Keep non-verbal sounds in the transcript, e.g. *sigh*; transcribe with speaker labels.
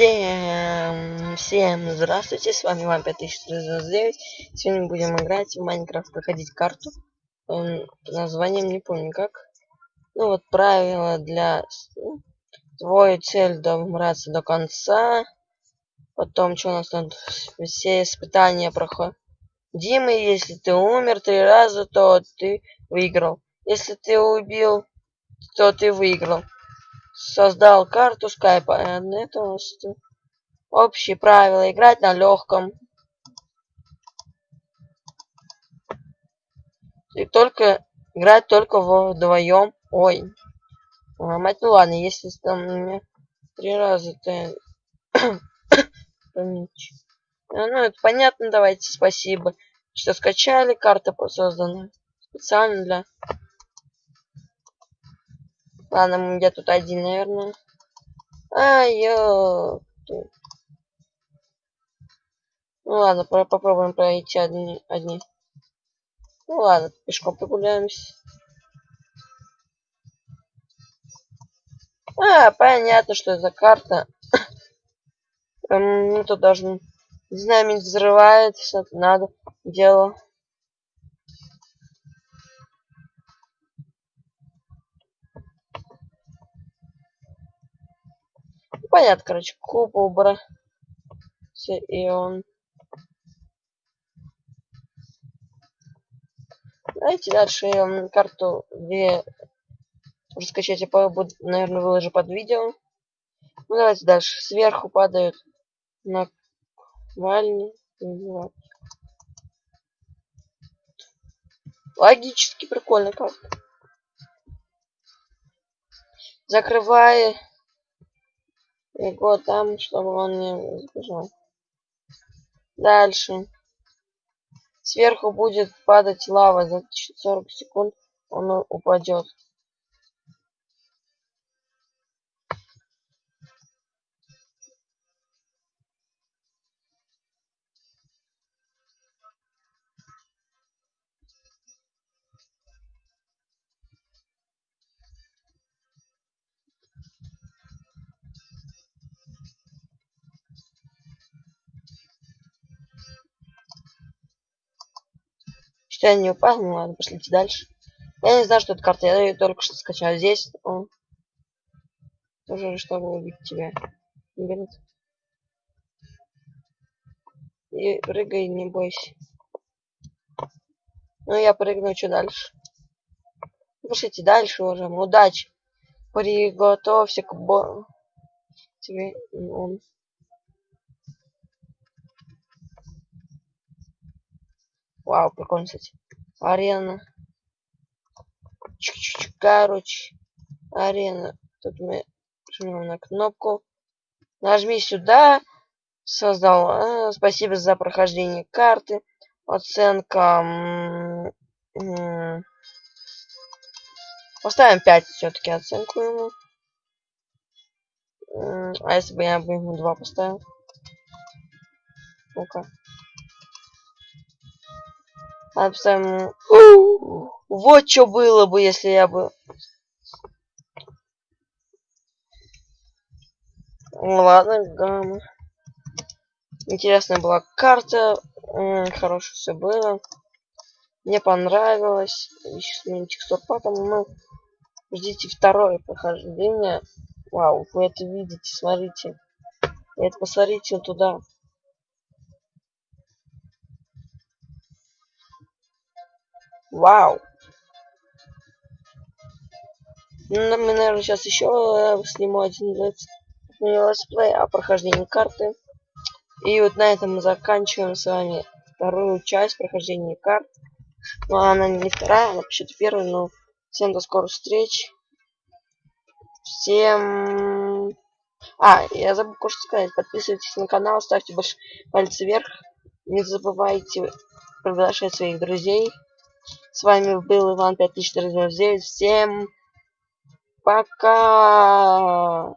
Speaker 1: Всем, всем здравствуйте, с вами Иван 5499. Сегодня будем играть в Майнкрафт, проходить карту. Он, названием не помню как. Ну вот правила для... Ну, твой цель добраться до конца. Потом, что у нас тут? Все испытания проходят. Дима, если ты умер три раза, то ты выиграл. Если ты убил, то ты выиграл создал карту у нас общие правила. Играть на легком. И только играть только вдвоем. Ой. Мать, ну ладно, если там три раза ты... *coughs* ну, это понятно, давайте, спасибо, что скачали. Карта создана специально для Ладно, я тут один, наверное. А, ё... Ну ладно, про попробуем пройти одни, одни. Ну ладно, пешком прогуляемся. А, понятно, что это за карта. ну, тут даже динамит взрывается, надо дело. Понятно, короче, куб убра. И он... Давайте дальше я карту где уже скачать, я буду, наверное, выложу под видео. Ну, давайте дальше. Сверху падают на вальни. Логически прикольно как-то. Закрывая его там, чтобы он не сбежал. Дальше. Сверху будет падать лава за 40 секунд. Он упадет. Что я не упал? Ну ладно, пошлите дальше. Я не знаю, что это карта, я ее только что скачал. Здесь он тоже, чтобы убить тебя. Берет. И прыгай, не бойся. Ну, я прыгну, что дальше? Пошлите дальше уже. Удачи. Приготовься к бо... Тебе он... Вау, прикольно, кстати. Арена. Чик -чик -чик. Короче, арена. Тут мы жмем на кнопку. Нажми сюда. Создал. А, спасибо за прохождение карты. Оценка. Поставим 5 все-таки оценку ему. А если бы я бы ему 2 поставил? Ну-ка. Написаем... Вот что было бы, если я бы... Ну ладно, да. Интересная была карта. Хорошо все было. Мне понравилось. Еще сменим текстур потом. Мы ждите второе прохождение. Вау, вы это видите, смотрите. Это посмотрите туда. Вау. Ну, наверное, сейчас еще э, сниму один let's play о прохождении карты. И вот на этом мы заканчиваем с вами вторую часть прохождения карт. Ну, она не вторая, она почти первая, но всем до скорых встреч. Всем... А, я забыл кое-что сказать. Подписывайтесь на канал, ставьте большой пальцы вверх. Не забывайте приглашать своих друзей. С вами был Иван 5499. Всем пока!